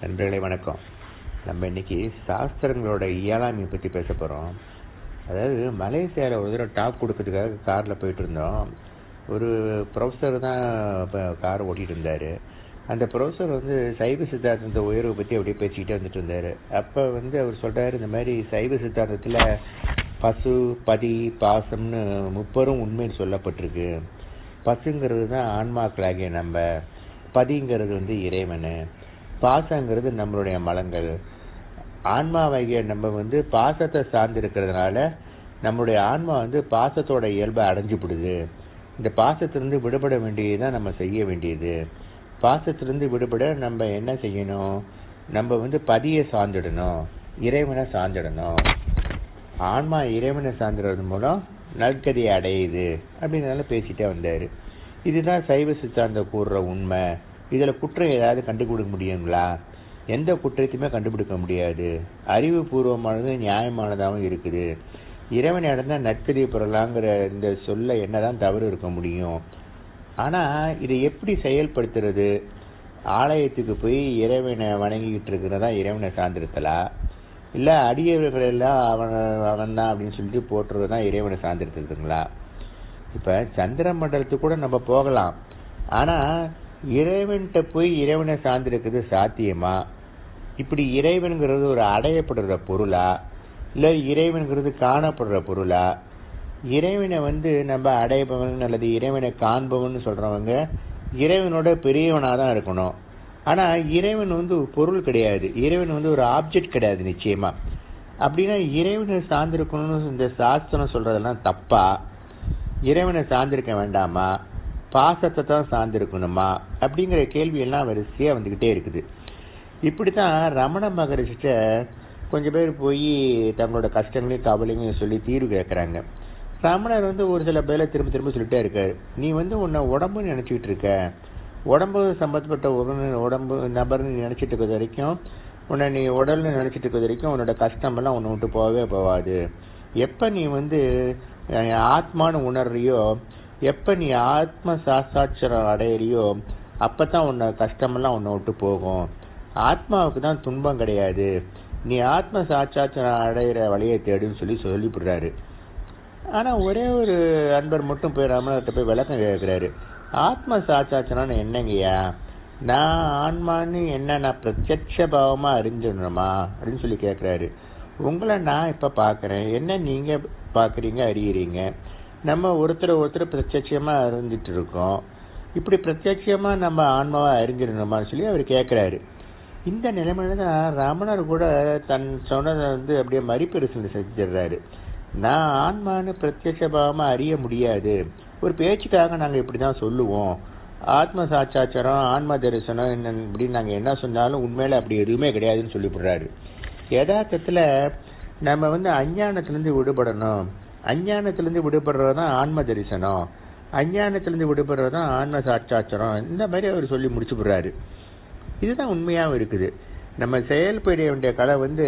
நண்பர்களே வணக்கம். நம்ம இன்னைக்கு சாஸ்திரங்களோட இயலாமை பற்றி பேச போகிறோம் அதாவது மலேசியாவில் ஒரு தடவை டாப் கொடுக்கறதுக்காக காரில் போயிட்டு இருந்தோம். ஒரு ப்ரொஃபஸர் தான் இப்போ கார் ஓட்டிகிட்டு இருந்தார். அந்த ப்ரொஃபஸர் வந்து சைவ சித்தாந்தத்தை உயர்வை பற்றி அப்படியே பேசிக்கிட்டே வந்துட்டு இருந்தார். அப்போ வந்து அவர் சொல்கிறார் இந்த மாதிரி சைவ சித்தாந்தத்தில் பசு பதி பாசம்னு முப்பெரும் உண்மைன்னு சொல்லப்பட்டிருக்கு. பசுங்கிறது தான் ஆன்மாக்களாகிய நம்ம. பதிங்கிறது வந்து இறைவன். பாசங்கிறது நம்மளுடைய மலங்கள். ஆன்மாவாகிய நம்ம வந்து பாசத்தை சார்ந்து இருக்கிறதுனால நம்மளுடைய ஆன்மா வந்து பாசத்தோட இயல்பை அடைஞ்சுப்படுது இந்த பாசத்திலிருந்து விடுபட வேண்டியதுதான் நம்ம செய்ய வேண்டியது. பாசத்திலிருந்து விடுபட நம்ம என்ன செய்யணும்? நம்ம வந்து பதியை சார்ந்திடணும். இறைவனை சார்ந்திடணும். ஆன்மா இறைவனை சார்ந்துறது மூலம் நற்கதியை அடையுது. அப்படின்றதால பேசிட்டே வந்தார். இதுதான் சைவ சித்தாந்த கூறுற உண்மை. இதில் குற்றம் ஏதாவது கண்டுபிடிக்க முடியுங்களா? எந்த குற்றத்தையுமே கண்டுபிடிக்க முடியாது. அறிவுபூர்வமானது நியாயமானதாகவும் இருக்குது. இறைவனை அடைந்தா நற்கதி பெறலாங்கிற இந்த சொல்ல என்னதான் தவறு இருக்க முடியும்? ஆனால் இதை எப்படி செயல்படுத்துறது? ஆலயத்துக்கு போய் இறைவனை வணங்கிக்கிட்டு இருக்கிறதா? இறைவனை சார்ந்திருத்தலா? இல்லை அடியவர்கள் எல்லாம் அவன் அவன் தான் அப்படின்னு சொல்லிட்டு போட்டுறது தான் இறைவனை சார்ந்திருத்துங்களா இப்போ சந்திர மண்டலத்துக்கு கூட நம்ம போகலாம். ஆனால் இறைவன்கிட்ட போய் இறைவனை சார்ந்திருக்கிறது சாத்தியமா? இப்படி இறைவனுங்கிறது ஒரு அடையப்படுற பொருளா? இல்லை இறைவனுங்கிறது காணப்படுற பொருளா? இறைவனை வந்து நம்ம அடையப்பவன் அல்லது இறைவனை காண்பவன் சொல்றவங்க இறைவனோட பெரியவனாக தான் இருக்கணும். ஆனால் இறைவன் வந்து ஒரு பொருள் கிடையாது. இறைவன் வந்து ஒரு ஆப்ஜெக்ட் கிடையாது நிச்சயமா. அப்படின்னா இறைவனை சார்ந்திருக்கணும்னு இந்த சாஸ்திரம் சொல்றதெல்லாம் தப்பா? இறைவனை சார்ந்திருக்க வேண்டாமா? பாசத்தை தான் சார்ந்திருக்கணுமா? அப்படிங்கிற கேள்வியெல்லாம் வரிசையாக வந்துக்கிட்டே இருக்குது. இப்படி தான் ரமண மகரிஷிட்ட கொஞ்சம் பேர் போய் தங்களோட கஷ்டங்களையும் கவலையும் சொல்லி தீர்வு கேட்குறாங்க. ரமணர் வந்து ஒரு சில பேரை திரும்ப திரும்ப சொல்லிட்டே இருக்காரு. நீ வந்து உன்னை உடம்புன்னு நினச்சிக்கிட்டு இருக்க. உடம்பு சம்பந்தப்பட்ட ஒரு உடம்பு நபர்னு நினச்சிட்டு இருக்கிறது வரைக்கும் உன்னை நீ உடல்னு நினச்சிட்டு இருக்கிறது வரைக்கும் உன்னோட கஷ்டமெல்லாம் உன்னை விட்டு போகவே போகாது. எப்போ நீ வந்து ஆத்மானு உணர்றியோ எப்ப நீ ஆத்ம சாஸ்தாட்சரம் அடையிறியோ அப்பதான் உன்னை கஷ்டமெல்லாம் உன்னை விட்டு போகும். ஆத்மாவுக்கு தான் துன்பம் கிடையாது. நீ ஆத்ம சாட்சாட்சரம் அடையிற வழியை தேடுன்னு சொல்லி சொல்லிவிடுறாரு. ஆனா ஒரே ஒரு அன்பர் மட்டும் போய் ரமணர்கிட்ட போய் விளக்கம் கேட்கிறாரு. ஆத்ம சாட்சாட்சரம்னு என்னங்கய்யா? நான் ஆன்மான்னு என்ன நான் பிரத்யட்ச பாவமா அறிஞ்சிடணுமா? அப்படின்னு சொல்லி கேட்கிறாரு. உங்களை நான் இப்ப பாக்குறேன் என்ன நீங்க பாக்குறீங்க அறியறீங்க? நம்ம ஒருத்தர் ஒருத்தர் பிரத்யட்சியமாக அறிஞ்சிட்டு இருக்கோம் இப்படி பிரத்யட்சியமாக நம்ம ஆன்மாவாக அறிஞ்சிடணுமான்னு சொல்லி அவர் கேட்குறாரு இந்த நிலைமையில தான் ரமணர் கூட தன் சொன்னதை வந்து அப்படியே மறுபரிசீலனை செஞ்சிடுறாரு. நான் ஆன்மான்னு பிரத்யட்ச அறிய முடியாது. ஒரு பேச்சுக்காக நாங்கள் இப்படி தான் சொல்லுவோம். ஆத்ம சாட்சாச்சாரம் ஆன்ம தரிசனம் என்ன இப்படின்னு நாங்கள் என்ன சொன்னாலும் உண்மையில அப்படி எதுவுமே கிடையாதுன்னு சொல்லிவிடுறாரு. யதார்த்தத்தில் நம்ம வந்து அஞ்ஞானத்திலேருந்து விடுபடணும். அஞ்ஞானத்திலிருந்து விடுபடுறதுதான் ஆன்ம தரிசனம். அஞ்ஞானத்திலிருந்து விடுபடுறதுதான் ஆன்ம சாட்சாச்சரம். இந்த மாதிரி அவர் சொல்லி முடிச்சு விடுறாரு. இதுதான் உண்மையாகவும் இருக்குது. நம்ம செயல்பட வேண்டிய கலை வந்து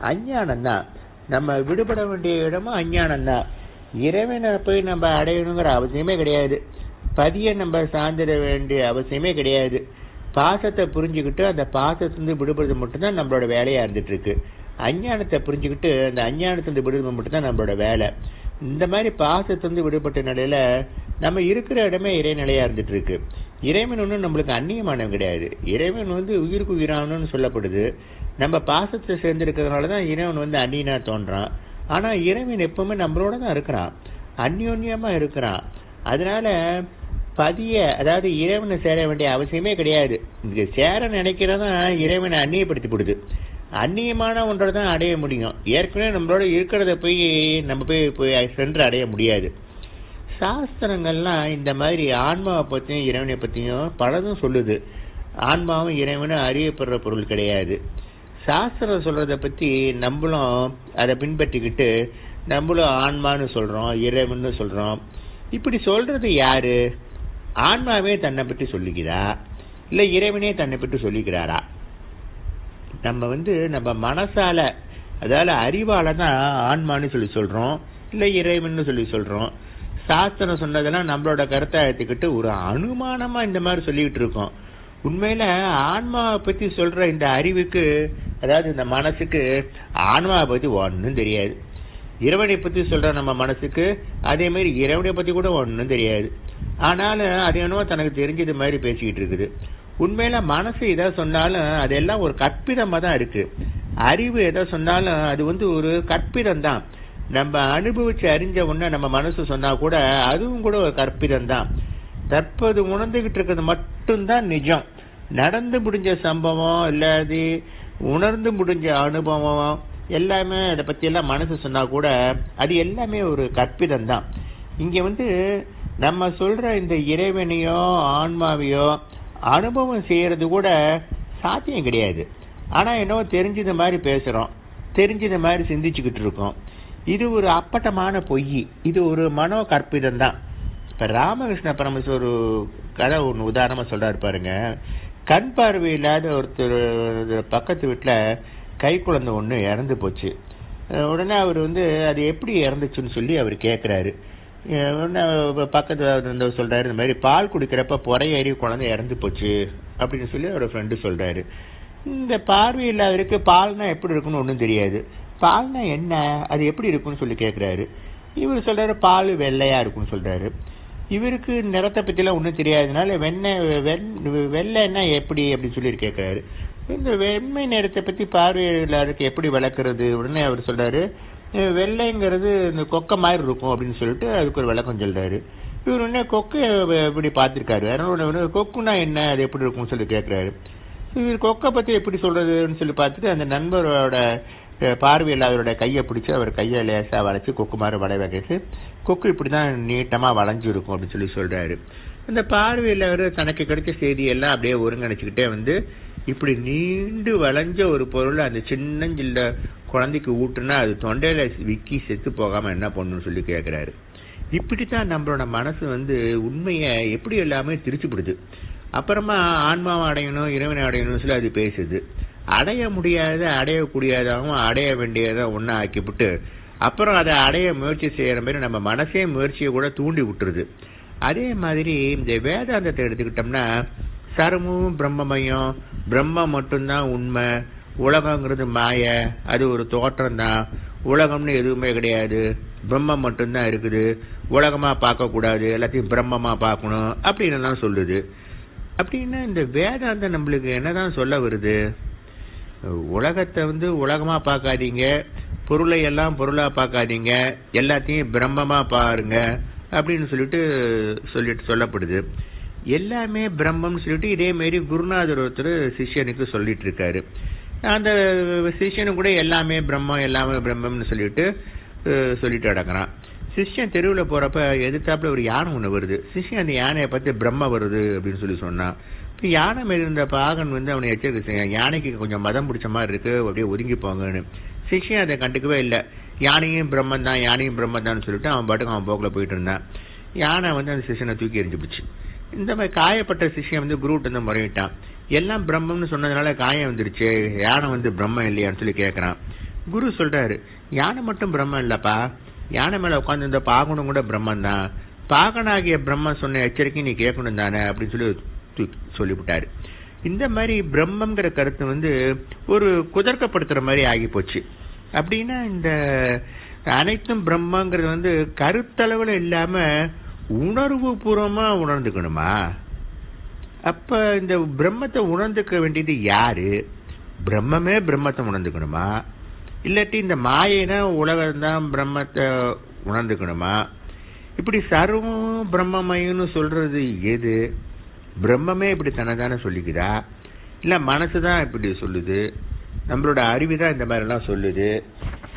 அஞ்ஞானம் தான் நம்ம விடுபட வேண்டிய இடமும் அஞ்ஞானம் தான் இறைவனை போய் நம்ம அடையணுங்கிற அவசியமே கிடையாது. பதிய நம்ம சார்ந்திட வேண்டிய அவசியமே கிடையாது. பாசத்தை புரிஞ்சுக்கிட்டு அந்த பாசத்துலேருந்து விடுபடுறது மட்டும்தான் நம்மளோட வேலையாக இருந்துட்டு இருக்கு. அஞ்ஞானத்தை புரிஞ்சுக்கிட்டு அந்த அஞ்ஞானத்திலிருந்து விடுபது மட்டும்தான் நம்மளோட வேலை. இந்த மாதிரி பாசத்திலிருந்து விடுபட்ட நிலையில நம்ம இருக்கிற இடமே இறைநிலையா இருந்துட்டு இருக்கு இறைவன் ஒன்றும் நம்மளுக்கு அந்நியமானவன் கிடையாது. இறைவன் வந்து உயிருக்கு உயிரானு சொல்லப்படுது. நம்ம பாசத்தை சேர்ந்து இருக்கிறதுனாலதான் இறைவன் வந்து அந்நியனா தோன்றான். ஆனா இறைவன் எப்பவுமே நம்மளோட தான் இருக்கிறான். அந்யோன்யமா இருக்கிறான். அதனால பதிய அதாவது இறைவனை சேர வேண்டிய அவசியமே கிடையாது. இங்க சேர நினைக்கிறதான் இறைவனை அந்நியப்படுத்தி அந்நியமான ஒன்றை தான் அடைய முடியும். ஏற்கனவே நம்மளோட இருக்கிறத போய் நம்ம போய் போய் சென்று அடைய முடியாது. சாஸ்திரங்கள்லாம் இந்த மாதிரி ஆன்மாவை பற்றியும் இறைவனை பற்றியும் பலதும் சொல்லுது. ஆன்மாவும் இறைவனும் அறியப்படுற பொருள் கிடையாது. சாஸ்திரம் சொல்கிறத பற்றி நம்மளும் அதை பின்பற்றிக்கிட்டு நம்மளும் ஆன்மான்னு சொல்கிறோம் இறைவன் சொல்கிறோம் இப்படி சொல்கிறது யாரு? ஆன்மாவே தன்னை பற்றி சொல்லிக்கிறா இல்லை இறைவனே தன்னை பற்றி சொல்லிக்கிறாரா நம்ம வந்து நம்ம மனசால அதாவது அறிவால தான் ஆன்மான்னு சொல்லி சொல்றோம் இல்ல இறைவன் சொல்லி சொல்றோம். சாஸ்திரம் சொன்னதெல்லாம் நம்மளோட கருத்தை எடுத்துக்கிட்டு ஒரு அனுமானமா இந்த மாதிரி சொல்லிக்கிட்டு இருக்கோம். உண்மையில ஆன்மாவை பத்தி சொல்ற இந்த அறிவுக்கு அதாவது இந்த மனசுக்கு ஆன்மாவை பத்தி ஒன்றும் தெரியாது. இறைவனை பத்தி சொல்ற நம்ம மனசுக்கு அதே மாதிரி இறைவனை பத்தி கூட ஒன்றும் தெரியாது. ஆனாலும் அது என்னவோ தனக்கு தெரிஞ்சது மாதிரி பேசிக்கிட்டு இருக்குது. உண்மையில மனசு எதை சொன்னாலும் அதெல்லாம் ஒரு கற்பிதமா தான் இருக்கு. அறிவு எதை சொன்னாலும் அது வந்து ஒரு கற்பிதம் தான் நம்ம அனுபவிச்சு அறிஞ்ச உடனே நம்ம மனசு சொன்னா கூட அதுவும் கூட ஒரு கற்பிதம் தான் தற்போது உணர்ந்துகிட்டு இருக்கிறது மட்டும்தான் நிஜம். நடந்து முடிஞ்ச சம்பவம் இல்லாது உணர்ந்து முடிஞ்ச அனுபவம் எல்லாமே அதை பத்தி எல்லாம் மனசு சொன்னா கூட அது எல்லாமே ஒரு கற்பிதம் தான் இங்க வந்து நம்ம சொல்ற இந்த இறைவனையோ ஆன்மாவையோ அனுபவம் செய்யறது கூட சாத்தியம் கிடையாது. ஆனால் என்னவோ தெரிஞ்சது மாதிரி பேசுகிறோம் தெரிஞ்சது மாதிரி சிந்திச்சுக்கிட்டு இருக்கோம். இது ஒரு அப்பட்டமான பொய். இது ஒரு மனோ கற்பிதம் தான். இப்போ ராமகிருஷ்ண பரமஸ் ஒரு கதை ஒன்று உதாரணமாக சொல்கிறாரு பாருங்க. கண் பார்வை இல்லாத ஒருத்தர் பக்கத்து வீட்டில் கை குழந்தை ஒன்று இறந்து போச்சு. உடனே அவர் வந்து அது எப்படி இறந்துச்சுன்னு சொல்லி அவர் கேட்குறாரு பக்கத்தில் இருந்தவர் சொல்றாரு இந்த மாதிரி பால் குடிக்கிறப்ப புறையேறி குழந்தை இறந்து போச்சு அப்படின்னு சொல்லி அவரோட ஃப்ரெண்டு சொல்றாரு. இந்த பார்வை இல்லாதவருக்கு பால்னா எப்படி இருக்குன்னு ஒன்றும் தெரியாது. பால்னா என்ன? அது எப்படி இருக்குன்னு சொல்லி கேட்குறாரு இவர் சொல்றாரு பால் வெள்ளையா இருக்குன்னு சொல்றாரு. இவருக்கு நிறத்தை பற்றிலாம் ஒன்றும் தெரியாதனால வெண்ணெய் வெண்- வெள்ளைன்னா எப்படி அப்படின்னு சொல்லி கேட்குறாரு இந்த வெண்மை நிறத்தை பற்றி பார்வையாளருக்கு எப்படி விளக்குறது உடனே அவர் சொல்கிறாரு வெள்ளைங்கிறது இந்த கொக்கை மாதிரி இருக்கும் அப்படின்னு சொல்லிட்டு அதுக்கு ஒரு விளக்கம் சொல்றாரு. இவர் உடனே கொக்கை எப்படி பார்த்துருக்காரு? அதனால கொக்குனா என்ன? அது எப்படி இருக்கும்னு சொல்லி கேட்கிறாரு இவர் கொக்கை பத்தி எப்படி சொல்றதுன்னு சொல்லி பார்த்துட்டு அந்த நண்பரோட பார்வையில் அவரோட கையை பிடிச்சி அவர் கையை லேசாக வளைச்சி கொக்கு மாதிரி வளைய வைக்கிட்டு கொக்கு இப்படி தான் வளைஞ்சு இருக்கும் அப்படின்னு சொல்லி சொல்றாரு. அந்த பார்வையில் அவர் தனக்கு கிடைச்ச செய்தியெல்லாம் அப்படியே ஒருங்கிணைச்சிக்கிட்டே வந்து இப்படி நீண்டு வளைஞ்ச ஒரு பொருள் அந்த சின்னஞ்சில்ல குழந்தைக்கு ஊட்டுனா அது தொண்டையில விக்கி செத்து போகாம என்ன பண்ணணும்னு சொல்லி கேட்கிறாரு இப்படித்தான் நம்மளோட மனசு வந்து உண்மையை எப்படி எல்லாமே திரிச்சுப்படுது அப்புறமா ஆன்மாவை அடையணும் இறைவனை அடையணும்னு சொல்லி அது பேசுது. அடைய முடியாத அடையக்கூடியதாகவும் அடைய வேண்டியதாக ஒன்றா ஆக்கிவிட்டு அப்புறம் அதை அடைய முயற்சி செய்கிற மாதிரி நம்ம மனசே முயற்சியை கூட தூண்டி விட்டுருது. அதே மாதிரி இந்த வேதாந்தத்தை எடுத்துக்கிட்டோம்னா சர்வமும் பிரம்மமயம் பிரம்மம் மட்டும்தான் உண்மை உலகங்கிறது மாய. அது ஒரு தோற்றம் தான் உலகம்னு எதுவுமே கிடையாது. பிரம்மம் மட்டும்தான் இருக்குது. உலகமா பார்க்க கூடாது எல்லாத்தையும் பிரம்மமா பார்க்கணும் அப்படின்னு எல்லாம் சொல்லுது. அப்படின்னா இந்த வேதாந்தம் நம்மளுக்கு என்னதான் சொல்ல வருது? உலகத்தை வந்து உலகமா பார்க்காதீங்க. பொருளை எல்லாம் பொருளா பார்க்காதீங்க. எல்லாத்தையும் பிரம்மமா பாருங்க அப்படின்னு சொல்லிட்டு சொல்லிட்டு சொல்லப்படுது. எல்லாமே பிரம்மம்னு சொல்லிட்டு இதே மாரி குருநாதர் ஒருத்தர் சிஷ்யனுக்கு சொல்லிட்டு இருக்காரு. அந்த சிஷ்யனு கூட எல்லாமே பிரம்மம் எல்லாமே பிரம்மம்னு சொல்லிட்டு சொல்லிட்டு அடங்குறான். சிஷ்யன் தெருவில் போறப்ப எதிர்த்தாப்புல ஒரு யானை ஒன்று வருது. சிஷ்யன் அந்த யானையை பார்த்து பிரம்ம வருது அப்படின்னு சொல்லி சொன்னான். இப்போ யானை மேல இருந்த பாகன் வந்து அவனை எச்சரிக்கை யானைக்கு கொஞ்சம் மதம் பிடிச்ச மாதிரி இருக்கு அப்படியே ஒதுங்கி போங்கன்னு. சிஷ்யன் அதை கண்டுக்கவே இல்லை. யானையும் பிரம்மன் தான் யானையும் பிரம்மன் தான் சொல்லிட்டு அவன் பாட்டுக்கு அவன் போக்கில் போயிட்டு இருந்தான். யானை வந்து அந்த சிஷ்யனை தூக்கி எறிஞ்சு போச்சு இந்த மாதிரி காயப்பட்ட சிஷ்யம் வந்து குருட்டு வந்து முறையிட்டான். எல்லாம் பிரம்மம்னு சொன்னதுனால காயம் வந்துருச்சு. யானை வந்து பிரம்மம் இல்லையான்னு சொல்லி கேட்குறான் குரு சொல்றாரு யானை மட்டும் பிரம்மம் இல்லப்பா. யானை மேல உட்காந்து இந்த பாகனும் கூட பிரம்மன் தான் பாகனாகிய பிரம்மன் சொன்ன எச்சரிக்கை நீ கேட்கணும் தானே? அப்படின்னு சொல்லி சொல்லிவிட்டாரு. இந்த மாதிரி பிரம்மங்கிற கருத்து வந்து ஒரு குதர்க்கப்படுத்துற மாதிரி ஆகி போச்சு. அப்படின்னா இந்த அனைத்தும் பிரம்மங்கிறது வந்து கருத்தளவுல இல்லாம உணர்வு பூர்வமா உணர்ந்துக்கணுமா? அப்ப இந்த பிரம்மத்தை உணர்ந்துக்க வேண்டியது யாரு? பிரம்மமே பிரம்மத்தை உணர்ந்துக்கணுமா? இல்லாட்டி இந்த மாயைனா உலகம் தான் பிரம்மத்தை உணர்ந்துக்கணுமா? இப்படி சர்வம் பிரம்மமயம்னு சொல்றது எது? பிரம்மமே இப்படி தனதானே சொல்லிக்குதா? இல்ல மனசுதான் இப்படி சொல்லுது? நம்மளோட அறிவு தான் இந்த மாதிரிலாம் சொல்லுது?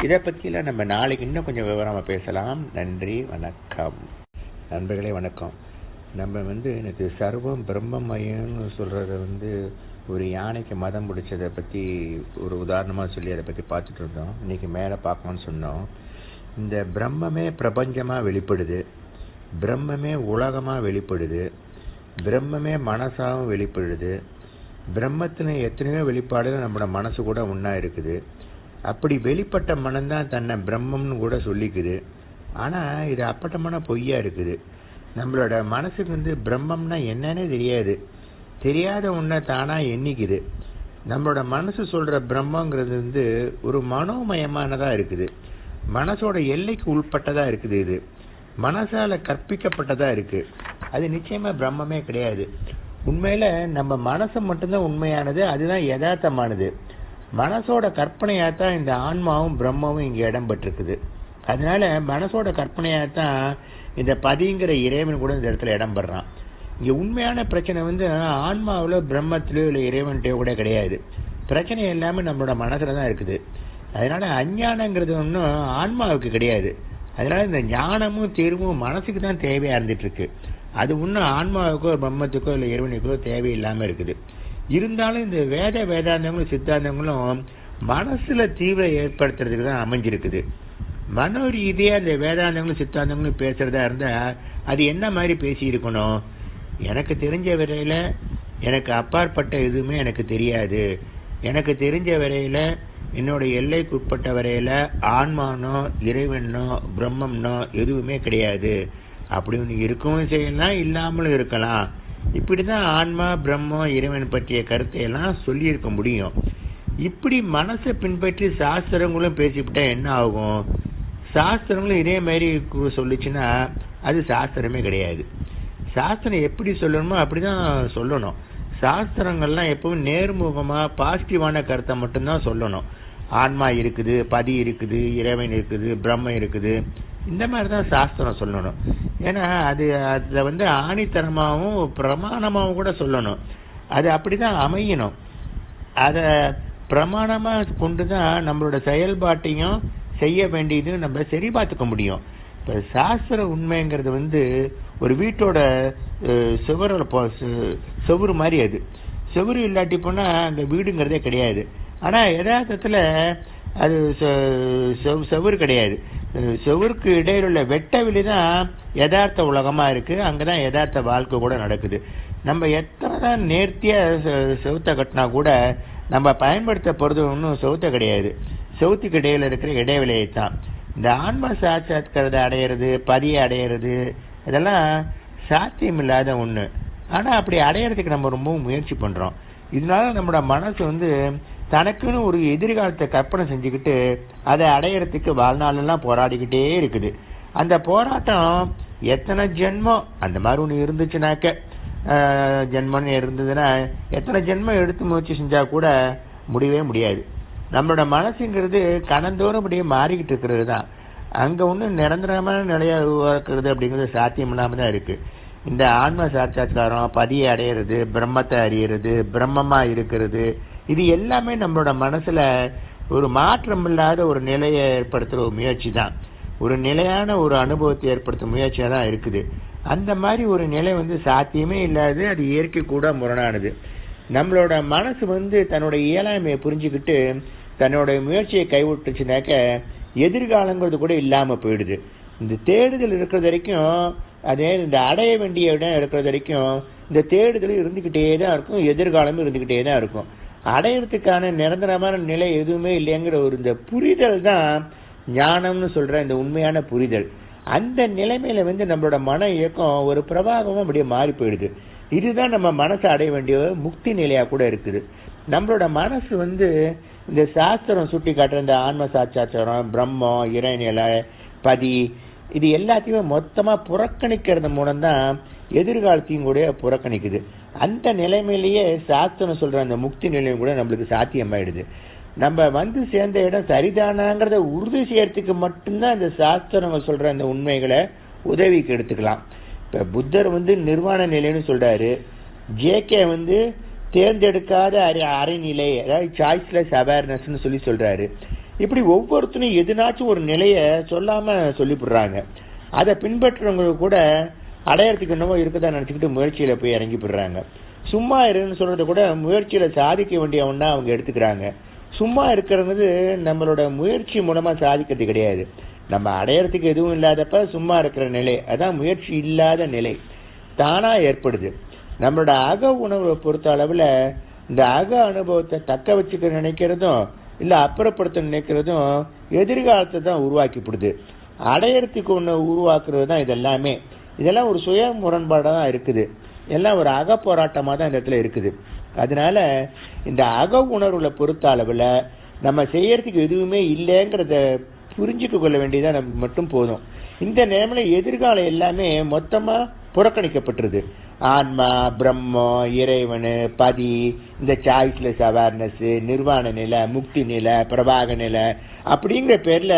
இதை பத்தியெல்லாம் நம்ம நாளைக்கு இன்னும் கொஞ்சம் விவரமா பேசலாம். நன்றி வணக்கம். நண்பர்களே வணக்கம். நம்ம வந்து எனக்கு சர்வம் பிரம்மமயம்னு சொல்கிறத வந்து ஒரு யானைக்கு மதம் பிடிச்சதை பற்றி ஒரு உதாரணமாக சொல்லி அதை பற்றி பார்த்துட்டு இருந்தோம். இன்னைக்கு மேலே பார்க்கணும்னு சொன்னோம். இந்த பிரம்மமே பிரபஞ்சமாக வெளிப்படுது. பிரம்மமே உலகமாக வெளிப்படுது. பிரம்மமே மனசாகவும் வெளிப்படுது. பிரம்மத்தின எத்தனையோ வெளிப்பாடுகள் நம்மளோட மனசு கூட ஒன்றா இருக்குது. அப்படி வெளிப்பட்ட மனம்தான் தன்னை பிரம்மம்னு கூட சொல்லிக்குது. ஆனா இது அப்பட்டமான பொய்யா இருக்குது. நம்மளோட மனசுக்கு வந்து பிரம்மம்னா என்னன்னே தெரியாது. தெரியாத ஒன்றை தானா எண்ணிக்குது. நம்மளோட மனசு சொல்ற பிரம்மங்கிறது வந்து ஒரு மனோமயமானதா இருக்குது. மனசோட எல்லைக்கு உள்பட்டதாக இருக்குது இது. மனசால கற்பிக்கப்பட்டதா இருக்கு. அது நிச்சயமா பிரம்மமே கிடையாது. உண்மையில நம்ம மனசு மட்டும்தான் உண்மையானது அதுதான் யதார்த்தமானது. மனசோட கற்பனையாத்தான் இந்த ஆன்மாவும் பிரம்மமும் இங்க இடம் பெற்றிருக்குது அதனால மனசோட கற்பனையாக தான் இந்த பதிங்கிற இறைவன் கூட இந்த இடத்துல இடம் இங்கே உண்மையான பிரச்சனை வந்து ஆன்மாவில் பிரம்மத்திலோ இல்லை இறைவன்கிட்டயோ கூட கிடையாது. பிரச்சனை எல்லாமே நம்மளோட மனசில் தான் இருக்குது. அதனால அஞ்ஞானங்கிறது ஒன்றும் ஆன்மாவுக்கு கிடையாது. அதனால இந்த ஞானமும் தீர்வும் மனசுக்கு தான் தேவையாக இருந்துட்டு இருக்கு அது ஒன்றும் ஆன்மாவுக்கோ பிரம்மத்துக்கோ இல்லை இறைவனுக்கோ தேவையில்லாமல் இருக்குது. இருந்தாலும் இந்த வேத வேதாந்தங்களும் சித்தாந்தங்களும் மனசுல தீவிர ஏற்படுத்துறதுக்கு தான் அமைஞ்சிருக்குது. மனோ ரீதியாக இந்த வேதாந்தங்களும் சித்தாந்தங்களும் பேசுறதா இருந்தா அது என்ன மாதிரி பேசியிருக்கணும்? எனக்கு தெரிஞ்ச வரையில எனக்கு அப்பாற்பட்ட எதுவுமே எனக்கு தெரியாது. எனக்கு தெரிஞ்ச வரையில என்னோட எல்லைக்குட்பட்ட வரையில் வரையில ஆன்மானோ இறைவனோ பிரம்மம்னோ எதுவுமே கிடையாது. அப்படி ஒன்று இருக்கவும் செய்யலாம் இல்லாமலும் இருக்கலாம். இப்படிதான் ஆன்மா பிரம்மம் இறைவன் பற்றிய கருத்தை எல்லாம் சொல்லியிருக்க முடியும். இப்படி மனசை பின்பற்றி சாஸ்திரங்களும் பேசிவிட்டா என்ன ஆகும்? சாஸ்திரங்களும் இதே மாதிரி சொல்லிச்சுன்னா சொல்லுச்சுன்னா அது சாஸ்திரமே கிடையாது. சாஸ்திரம் எப்படி சொல்லணுமோ அப்படிதான் சொல்லணும். சாஸ்திரங்கள்லாம் எப்பவும் நேர்முகமா பாசிட்டிவான கருத்தை மட்டும்தான் சொல்லணும். ஆன்மா இருக்குது பதி இருக்குது இறைவன் இருக்குது பிரம்மம் இருக்குது. இந்த மாதிரி தான் சாஸ்திரம் சொல்லணும். ஏன்னா அது அதை வந்து ஆணித்தரமாகவும் பிரமாணமாகவும் கூட சொல்லணும். அது அப்படிதான் அமையணும். அதை பிரமாணமாக கொண்டு தான் நம்மளோட செயல்பாட்டையும் செய்ய வேண்டியது நம்ம சரி பார்த்துக்க முடியும். இப்போ சாஸ்திர உண்மைங்கிறது வந்து ஒரு வீட்டோட சுவரில் சுவரோட போ- சுவரு மாதிரி அது. சுவரு இல்லாட்டி போனால் அந்த வீடுங்கிறதே கிடையாது. ஆனால் யதார்த்தத்தில் அது செவரு கிடையாது. செவருக்கு சுவருக்கு உள்ள வெட்டவெளி தான் யதார்த்த உலகமாக இருக்குது அங்கே தான் யதார்த்த வாழ்க்கை கூட நடக்குது. நம்ம எத்தனை தான் நேர்த்தியாக செ- செவுத்த கட்டினா கூட நம்ம பயன்படுத்த போறது ஒன்றும் செவுத்த கிடையாது. செவுத்துக்கு இடையில இருக்கிற இடைவெளியை தான் இந்த ஆன்ம சாட்சாத்காரத்தை அடையிறது பதியை அடையிறது இதெல்லாம் சாத்தியம் இல்லாத ஒண்ணு. ஆனா அப்படி அடையறதுக்கு நம்ம ரொம்ப முயற்சி பண்றோம். இதனால நம்மளோட மனசு வந்து தனக்குன்னு ஒரு எதிர்காலத்தை கற்பனை செஞ்சுக்கிட்டு அதை அடையறதுக்கு வாழ்நாளெல்லாம் போராடிக்கிட்டே இருக்குது. அந்த போராட்டம் எத்தனை ஜென்மம் அந்த மாதிரி ஒன்று இருந்துச்சுனாக்க ஜென்மம்னு இருந்ததுன்னா எத்தனை ஜென்மம் எடுத்து முயற்சி செஞ்சா கூட முடியவே முடியாது. நம்மளோட மனசுங்கிறது கணந்தோறும் அப்படியே மாறிக்கிட்டு இருக்கிறது தான் அங்க ஒன்றும் நிரந்தரமான நிலையா உருவாக்குறது அப்படிங்கிறது சாத்தியம் இல்லாம தான் இருக்கு. இந்த ஆன்ம சாட்சாத்காரம் பதியை அடையிறது பிரம்மத்தை அறியறது பிரம்மமா இருக்கிறது இது எல்லாமே நம்மளோட மனசுல ஒரு மாற்றம் இல்லாத ஒரு நிலையை ஏற்படுத்துற ஒரு முயற்சி தான் ஒரு நிலையான ஒரு அனுபவத்தை ஏற்படுத்தும் முயற்சியாக தான் இருக்குது. அந்த மாதிரி ஒரு நிலை வந்து சாத்தியமே இல்லாது அது இயற்கை கூட முரணானது. நம்மளோட மனசு வந்து தன்னோட இயலாமையை புரிஞ்சுக்கிட்டு தன்னோட முயற்சியை கைவிட்டுச்சுனாக்க எதிர்காலங்கிறது கூட இல்லாமல் போயிடுது. இந்த தேடுதல் இருக்கிறது வரைக்கும் அதே இந்த அடைய வேண்டிய இடம் இருக்கிறது வரைக்கும் இந்த தேடுதல் இருந்துக்கிட்டே தான் இருக்கும் எதிர்காலமும் இருந்துக்கிட்டே தான் இருக்கும். அடையறதுக்கான நிரந்தரமான நிலை எதுவுமே இல்லைங்கிற ஒரு இந்த புரிதல் தான் ஞானம்னு சொல்ற இந்த உண்மையான புரிதல். அந்த நிலைமையில வந்து நம்மளோட மன இயக்கம் ஒரு பிரபாகமும் அப்படியே மாறி போயிடுது. இதுதான் நம்ம மனசை அடைய வேண்டிய முக்தி நிலையா கூட இருக்குது. நம்மளோட மனசு வந்து இந்த சாஸ்திரம் சுட்டி காட்டுற இந்த ஆன்ம சாட்சாச்சாரம் பிரம்மம் இறைநிலை பதி இது எல்லாத்தையுமே மொத்தமா புறக்கணிக்கிறது மூலம் தான் எதிர்காலத்தையும் கூட புறக்கணிக்குது. அந்த நிலைமையிலேயே சாஸ்திரம் சொல்ற அந்த முக்தி நிலையும் கூட நம்மளுக்கு சாத்தியமாயிடுது. நம்ம வந்து சேர்ந்த இடம் சரிதானாங்கிறத உறுதி செய்யறதுக்கு மட்டும்தான் இந்த சாஸ்திரங்கள் சொல்ற அந்த உண்மைகளை உதவிக்கு எடுத்துக்கலாம். இப்ப புத்தர் வந்து நிர்வாண நிலைன்னு சொல்றாரு. ஜேகே வந்து தேர்ந்தெடுக்காத அரை அரைநிலை அதாவது சாய்ஸ்லெஸ் அவேர்னஸ்னு சொல்லி சொல்றாரு. இப்படி ஒவ்வொருத்தரும் எதுனாச்சும் ஒரு நிலையை சொல்லாம சொல்லிவிடுறாங்க அதை பின்பற்றுறவங்க கூட அடையறதுக்கு என்னவோ இருக்கதா நினச்சிக்கிட்டு முயற்சியில போய் இறங்கி போடுறாங்க சும்மா இருன்னு சொல்றத கூட முயற்சியில சாதிக்க வேண்டிய ஒன்றா அவங்க எடுத்துக்கிறாங்க. சும்மா இருக்கிறது நம்மளோட முயற்சி மூலமா சாதிக்கிறது கிடையாது. நம்ம அடையறதுக்கு எதுவும் இல்லாதப்ப சும்மா இருக்கிற நிலை. அதான் முயற்சி இல்லாத நிலை. தானா ஏற்படுது. நம்மளோட அக உணர்வை பொறுத்த அளவுல இந்த அக அனுபவத்தை தக்க வச்சுக்க நினைக்கிறதும் இல்ல அப்புறப்படுத்த நினைக்கிறதும் எதிர்காலத்தை தான் உருவாக்கிப்படுது. அடையறதுக்கு ஒன்று உருவாக்குறது தான் இதெல்லாமே. இதெல்லாம் ஒரு சுய முரண்பாடாக தான் இருக்குது. எல்லாம் ஒரு அக போராட்டமாக தான் இந்த இடத்துல இருக்குது. அதனால இந்த அக உணர்வுல பொறுத்த அளவில் நம்ம செய்யறதுக்கு எதுவுமே இல்லைங்கிறத புரிஞ்சுக்க கொள்ள வேண்டியதாக நம்ம மட்டும் போதும். இந்த நேரமில் எதிர்காலம் எல்லாமே மொத்தமாக புறக்கணிக்கப்பட்டுருது. ஆன்மா பிரம்மம் இறைவனு பதி இந்த சாய்ஸ்லெஸ் அவேர்னஸ் நிர்வாண நிலை முக்தி நிலை பிரபாக நிலை அப்படிங்கிற பேர்ல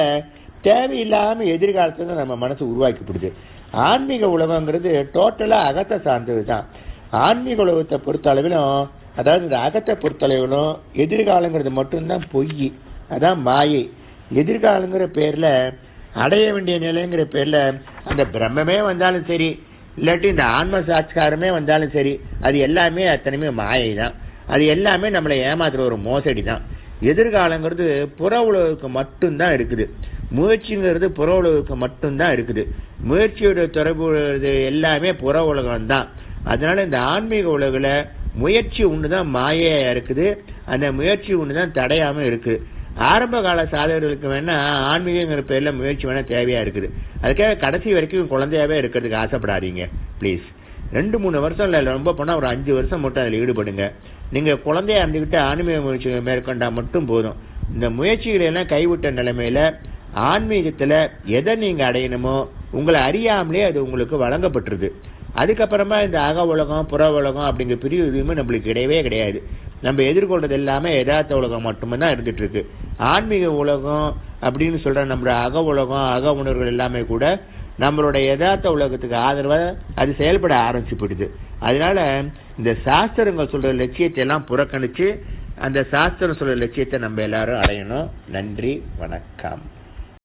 தேவையில்லாம எதிர்காலத்துல நம்ம மனசு உருவாக்கிப்படுது. ஆன்மீக உலகங்கிறது டோட்டலா அகத்தை சார்ந்தது தான் ஆன்மீக உலகத்தை பொறுத்த அளவிலும் அதாவது இந்த அகத்தை பொறுத்த அளவிலும் எதிர்காலங்கிறது மட்டும்தான் பொய் அதான் மாயை. எதிர்காலங்கிற பேர்ல அடைய வேண்டிய நிலைங்கிற பேர்ல அந்த பிரம்மமே வந்தாலும் சரி இல்லாட்டி இந்த ஆன்ம சாட்சாரமே வந்தாலும் சரி அது எல்லாமே அத்தனையுமே மாயை தான் அது எல்லாமே நம்மளை ஏமாத்துற ஒரு மோசடி தான் எதிர்காலங்கிறது புற உலகுக்கு மட்டும்தான் இருக்குது. முயற்சிங்கிறது புற உலகுக்கு மட்டும்தான் இருக்குது. முயற்சியோட தொடர்பு எல்லாமே புற உலகம் தான் அதனால இந்த ஆன்மீக உலகில் முயற்சி ஒன்று தான் மாயையாக இருக்குது. அந்த முயற்சி ஒன்று தான் தடையாமல் இருக்குது. ஆரம்ப கால சாதகர்களுக்கு வேணா ஆன்மீகங்கிற பேர்ல முயற்சி வேணா தேவையா இருக்குது. அதுக்காக கடைசி வரைக்கும் குழந்தையாவே இருக்கிறதுக்கு ஆசைப்படாதீங்க ப்ளீஸ் ரெண்டு மூணு வருஷம் இல்லை ரொம்ப போனால் ஒரு அஞ்சு வருஷம் மட்டும் அதில் ஈடுபடுங்க. நீங்கள் குழந்தையா இருந்துக்கிட்டு ஆன்மீக முயற்சி மேற்கொண்டா மட்டும் போதும். இந்த முயற்சிகளை எல்லாம் கைவிட்ட நிலைமையில ஆன்மீகத்தில் எதை நீங்கள் அடையணுமோ உங்களை அறியாமலே அது உங்களுக்கு வழங்கப்பட்டுருது. அதுக்கப்புறமா இந்த அக உலகம் புற உலகம் அப்படிங்கிற பிரிவு எதுவுமே நம்மளுக்கு கிடையவே கிடையாது. நம்ம எதிர்கொள்றது எல்லாமே யதார்த்த உலகம் மட்டும்தான் இருந்துட்டு இருக்கு ஆன்மீக உலகம் அப்படின்னு சொல்ற நம்மளோட அக உலகம் அக உணர்வுகள் எல்லாமே கூட நம்மளோட யதார்த்த உலகத்துக்கு ஆதரவாக அது செயல்பட ஆரம்பிச்சுப்படுது அதனால இந்த சாஸ்திரங்கள் சொல்ற லட்சியத்தை எல்லாம் புறக்கணிச்சு அந்த சாஸ்திரம் சொல்ற லட்சியத்தை நம்ம எல்லாரும் அடையணும். நன்றி வணக்கம்.